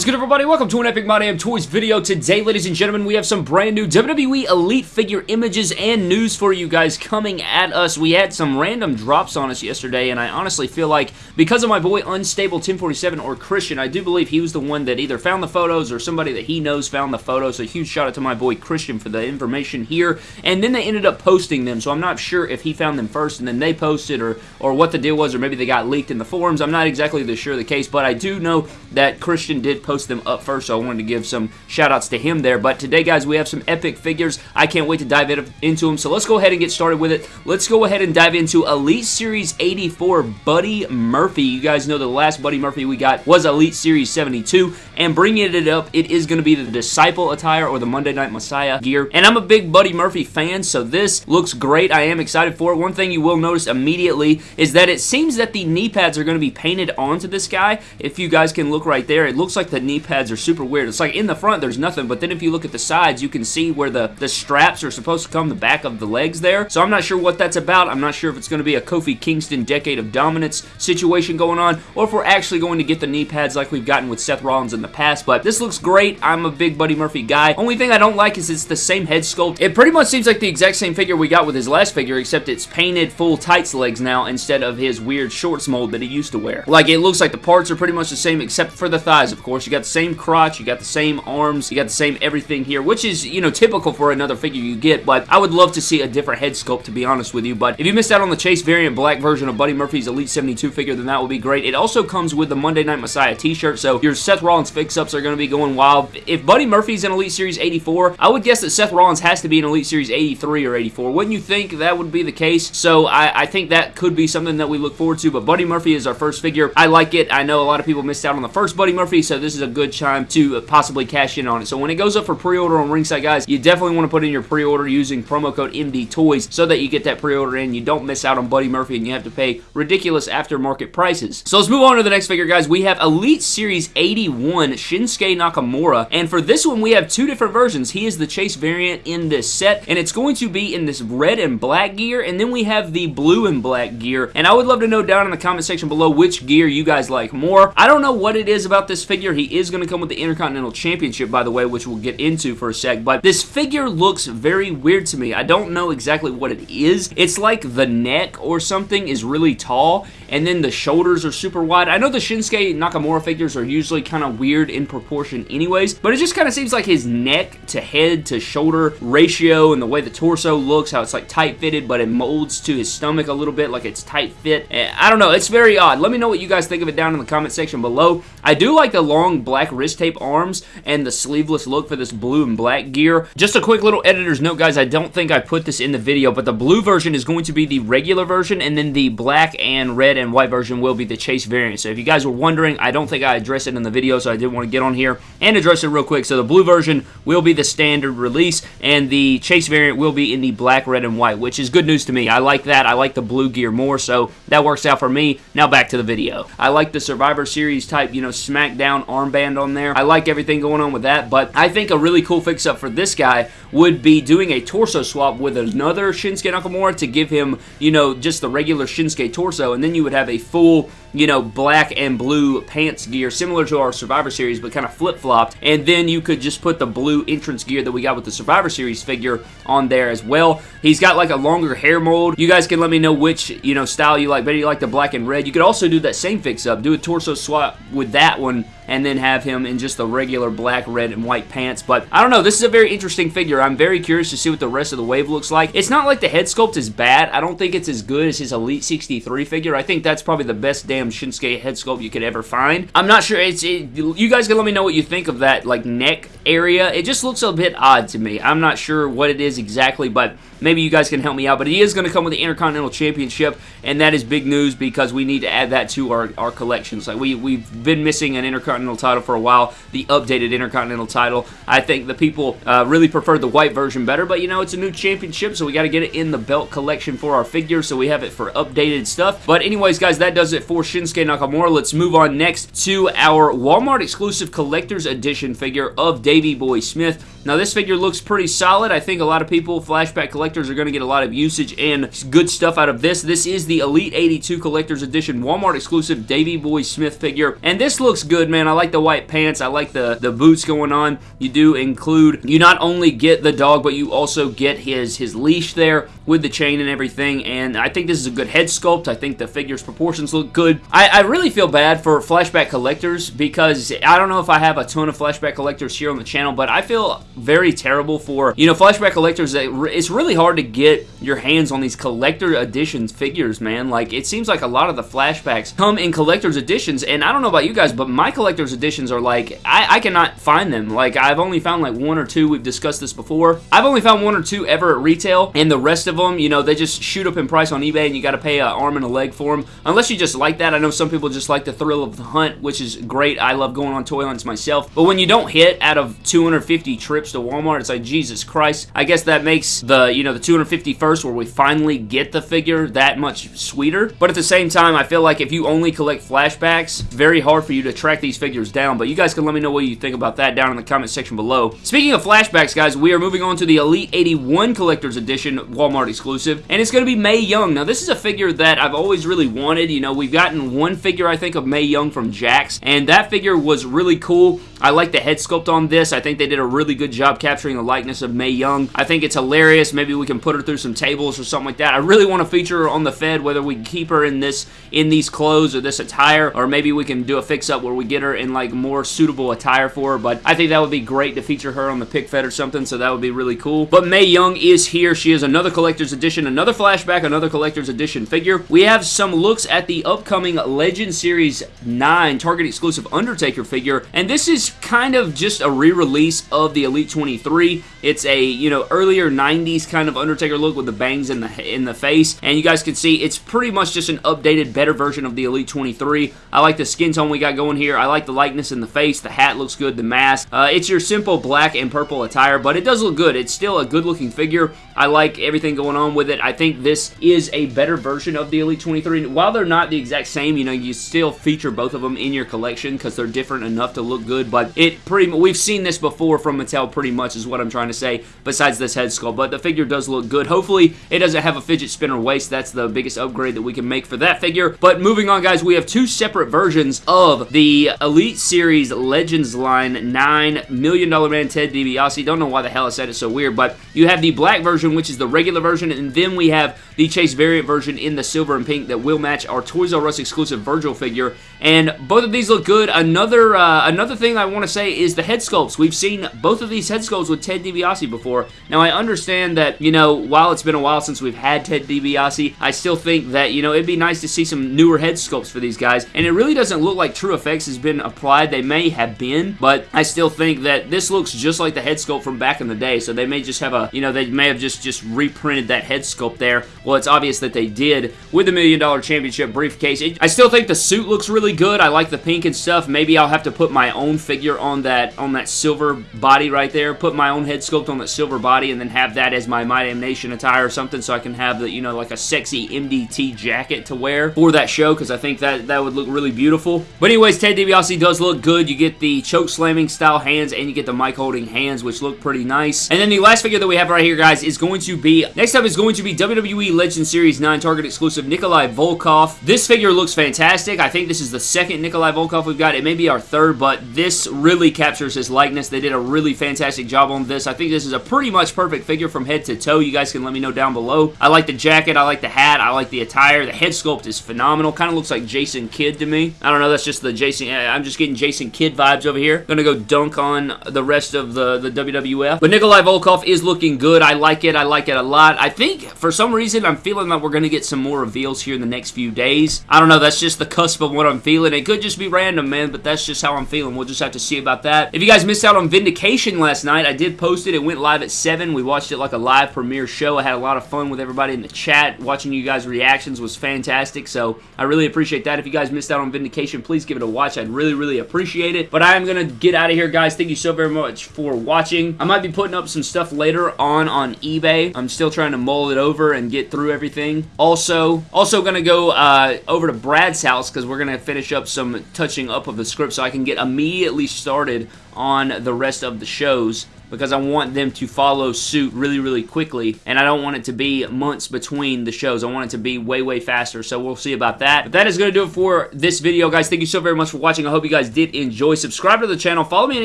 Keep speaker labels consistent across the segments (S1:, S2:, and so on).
S1: Is good everybody? Welcome to an Epic My Damn Toys video. Today, ladies and gentlemen, we have some brand new WWE Elite figure images and news for you guys coming at us. We had some random drops on us yesterday, and I honestly feel like because of my boy Unstable 1047 or Christian, I do believe he was the one that either found the photos or somebody that he knows found the photos. So huge shout out to my boy Christian for the information here. And then they ended up posting them, so I'm not sure if he found them first and then they posted or, or what the deal was, or maybe they got leaked in the forums. I'm not exactly sure the case, but I do know that Christian did did post them up first, so I wanted to give some shout outs to him there. But today, guys, we have some epic figures. I can't wait to dive into them. So let's go ahead and get started with it. Let's go ahead and dive into Elite Series 84 Buddy Murphy. You guys know the last Buddy Murphy we got was Elite Series 72. And bringing it up, it is going to be the Disciple attire or the Monday Night Messiah gear. And I'm a big Buddy Murphy fan, so this looks great. I am excited for it. One thing you will notice immediately is that it seems that the knee pads are going to be painted onto this guy. If you guys can look right there, it looks like like the knee pads are super weird. It's like in the front there's nothing, but then if you look at the sides, you can see where the, the straps are supposed to come the back of the legs there. So I'm not sure what that's about. I'm not sure if it's going to be a Kofi Kingston Decade of Dominance situation going on, or if we're actually going to get the knee pads like we've gotten with Seth Rollins in the past, but this looks great. I'm a big Buddy Murphy guy. Only thing I don't like is it's the same head sculpt. It pretty much seems like the exact same figure we got with his last figure, except it's painted full tights legs now instead of his weird shorts mold that he used to wear. Like, it looks like the parts are pretty much the same except for the thighs, of course. You got the same crotch, you got the same arms, you got the same everything here, which is, you know, typical for another figure you get, but I would love to see a different head sculpt, to be honest with you, but if you missed out on the Chase variant black version of Buddy Murphy's Elite 72 figure, then that would be great. It also comes with the Monday Night Messiah t-shirt, so your Seth Rollins fix-ups are going to be going wild. If Buddy Murphy's in Elite Series 84, I would guess that Seth Rollins has to be in Elite Series 83 or 84. Wouldn't you think that would be the case? So I, I think that could be something that we look forward to, but Buddy Murphy is our first figure. I like it. I know a lot of people missed out on the first Buddy Murphy, so this is a good time to uh, possibly cash in on it. So when it goes up for pre-order on Ringside, guys, you definitely want to put in your pre-order using promo code MD Toys so that you get that pre-order in. You don't miss out on Buddy Murphy and you have to pay ridiculous aftermarket prices. So let's move on to the next figure, guys. We have Elite Series 81 Shinsuke Nakamura. And for this one, we have two different versions. He is the Chase variant in this set, and it's going to be in this red and black gear, and then we have the blue and black gear. And I would love to know down in the comment section below which gear you guys like more. I don't know what it is about this figure. He is going to come with the Intercontinental Championship, by the way, which we'll get into for a sec, but this figure looks very weird to me. I don't know exactly what it is. It's like the neck or something is really tall, and then the shoulders are super wide. I know the Shinsuke Nakamura figures are usually kind of weird in proportion anyways, but it just kind of seems like his neck to head to shoulder ratio and the way the torso looks, how it's like tight fitted, but it molds to his stomach a little bit like it's tight fit. Eh, I don't know. It's very odd. Let me know what you guys think of it down in the comment section below. I do like the long black wrist tape arms and the sleeveless look for this blue and black gear. Just a quick little editor's note, guys. I don't think I put this in the video, but the blue version is going to be the regular version, and then the black and red and white version will be the Chase variant. So if you guys were wondering, I don't think I addressed it in the video, so I did want to get on here and address it real quick. So the blue version will be the standard release, and the Chase variant will be in the black, red, and white, which is good news to me. I like that. I like the blue gear more, so that works out for me. Now back to the video. I like the Survivor Series type, you know, SmackDown armband on there. I like everything going on with that, but I think a really cool fix-up for this guy would be doing a torso swap with another Shinsuke Nakamura to give him, you know, just the regular Shinsuke torso, and then you would have a full you know, black and blue pants gear, similar to our Survivor Series, but kind of flip-flopped. And then you could just put the blue entrance gear that we got with the Survivor Series figure on there as well. He's got like a longer hair mold. You guys can let me know which, you know, style you like. Better you like the black and red. You could also do that same fix-up. Do a torso swap with that one and then have him in just the regular black, red, and white pants. But I don't know. This is a very interesting figure. I'm very curious to see what the rest of the wave looks like. It's not like the head sculpt is bad. I don't think it's as good as his Elite 63 figure. I think that's probably the best damn Shinsuke head sculpt you could ever find. I'm not sure. It's it, You guys can let me know what you think of that like neck area. It just looks a bit odd to me. I'm not sure what it is exactly, but maybe you guys can help me out. But he is going to come with the Intercontinental Championship, and that is big news because we need to add that to our, our collections. Like we, we've been missing an Intercontinental title for a while, the updated Intercontinental title. I think the people uh, really prefer the white version better, but you know, it's a new championship, so we got to get it in the belt collection for our figure, so we have it for updated stuff. But anyways, guys, that does it for Shinsuke Nakamura. Let's move on next to our Walmart exclusive collector's edition figure of Davey Boy Smith. Now, this figure looks pretty solid. I think a lot of people, flashback collectors, are going to get a lot of usage and good stuff out of this. This is the Elite 82 Collector's Edition Walmart exclusive Davey Boy Smith figure, and this looks good, man. I like the white pants. I like the, the boots going on. You do include, you not only get the dog, but you also get his, his leash there with the chain and everything, and I think this is a good head sculpt. I think the figure's proportions look good. I, I really feel bad for flashback collectors because I don't know if I have a ton of flashback collectors here on the channel, but I feel very terrible for, you know, flashback collectors. It's really hard to get your hands on these collector editions figures, man. Like, it seems like a lot of the flashbacks come in collector's editions, and I don't know about you guys, but my collector's editions are like, I, I cannot find them. Like, I've only found like one or two. We've discussed this before. I've only found one or two ever at retail, and the rest of them, you know, they just shoot up in price on eBay, and you got to pay an arm and a leg for them. Unless you just like that. I know some people just like the thrill of the hunt, which is great. I love going on toy hunts myself. But when you don't hit out of 250 trips to Walmart, it's like, Jesus Christ. I guess that makes the, you know, the 251st where we finally get the figure that much sweeter. But at the same time, I feel like if you only collect flashbacks, very hard for you to track these figures down. But you guys can let me know what you think about that down in the comment section below. Speaking of flashbacks, guys, we are moving on to the Elite 81 Collector's Edition Walmart exclusive, and it's going to be Mae Young. Now, this is a figure that I've always really wanted. You know, we've gotten one figure, I think, of Mae Young from Jakks, and that figure was really cool. I like the head sculpt on this. I think they did a really good job capturing the likeness of Mae Young. I think it's hilarious. Maybe we can put her through some tables or something like that. I really want to feature her on the Fed, whether we keep her in this in these clothes or this attire, or maybe we can do a fix-up where we get her in like more suitable attire for her, but I think that would be great to feature her on the pick fed or something, so that would be really cool. But Mae Young is here. She is another collector's edition, another flashback, another collector's edition figure. We have some looks at the upcoming Legend Series 9 Target exclusive Undertaker figure, and this is kind of just a re-release of the Elite 23. It's a, you know, earlier 90s kind of Undertaker look with the bangs in the in the face, and you guys can see it's pretty much just an updated, better version of the Elite 23. I like the skin tone we got going here. I like the likeness in the face. The hat looks good. The mask. Uh, it's your simple black and purple attire, but it does look good. It's still a good-looking figure. I like everything going on with it. I think this is a better version of the Elite 23. While they're not the exact same, you know, you still feature both of them in your collection because they're different enough to look good, but it pretty we've seen this before from Mattel pretty much is what I'm trying to say, besides this head sculpt, but the figure does look good. Hopefully, it doesn't have a fidget spinner waist. That's the biggest upgrade that we can make for that figure, but moving on, guys, we have two separate versions of the Elite Series Legends line, $9 million man Ted DiBiase. Don't know why the hell I said it so weird, but you have the black version version, which is the regular version, and then we have the Chase variant version in the silver and pink that will match our Toys R Us exclusive Virgil figure, and both of these look good. Another uh, another thing I want to say is the head sculpts. We've seen both of these head sculpts with Ted DiBiase before. Now, I understand that, you know, while it's been a while since we've had Ted DiBiase, I still think that, you know, it'd be nice to see some newer head sculpts for these guys, and it really doesn't look like TrueFX has been applied. They may have been, but I still think that this looks just like the head sculpt from back in the day, so they may just have a, you know, they may have just, just reprinted that head sculpt there. Well, it's obvious that they did with the Million Dollar Championship briefcase. It, I still think the suit looks really good. I like the pink and stuff. Maybe I'll have to put my own figure on that on that silver body right there. Put my own head sculpt on that silver body and then have that as my My Damn Nation attire or something so I can have the, you know, like a sexy MDT jacket to wear for that show because I think that, that would look really beautiful. But anyways, Ted DiBiase does look good. You get the choke slamming style hands and you get the mic holding hands which look pretty nice. And then the last figure that we have right here, guys, is going to be, next up is going to be WWE Legend Series 9 Target exclusive Nikolai Volkov. This figure looks fantastic. I think this is the second Nikolai Volkov we've got. It may be our third, but this really captures his likeness. They did a really fantastic job on this. I think this is a pretty much perfect figure from head to toe. You guys can let me know down below. I like the jacket. I like the hat. I like the attire. The head sculpt is phenomenal. Kind of looks like Jason Kidd to me. I don't know. That's just the Jason. I'm just getting Jason Kidd vibes over here. Gonna go dunk on the rest of the, the WWF. But Nikolai Volkov is looking good. I like it. I like it a lot. I think for some reason I'm feeling that we're gonna get some more reveals here in the next few days. I don't know. That's just the cusp of what I'm feeling. It could just be random, man, but that's just how I'm feeling. We'll just have to see about that. If you guys missed out on Vindication last night, I did post it. It went live at 7. We watched it like a live premiere show. I had a lot of fun with everybody in the chat. Watching you guys' reactions was fantastic, so I really appreciate that. If you guys missed out on Vindication, please give it a watch. I'd really, really appreciate it. But I am going to get out of here, guys. Thank you so very much for watching. I might be putting up some stuff later on on eBay. I'm still trying to mull it over and get through everything. Also, also going to go uh, over to Brad's house because we're going to finish up some touching up of the script so I can get immediately started on the rest of the shows because I want them to follow suit really, really quickly, and I don't want it to be months between the shows. I want it to be way, way faster, so we'll see about that. But that is going to do it for this video, guys. Thank you so very much for watching. I hope you guys did enjoy. Subscribe to the channel. Follow me on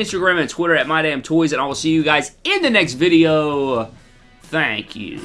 S1: Instagram and Twitter at MyDamnToys, and I will see you guys in the next video. Thank you.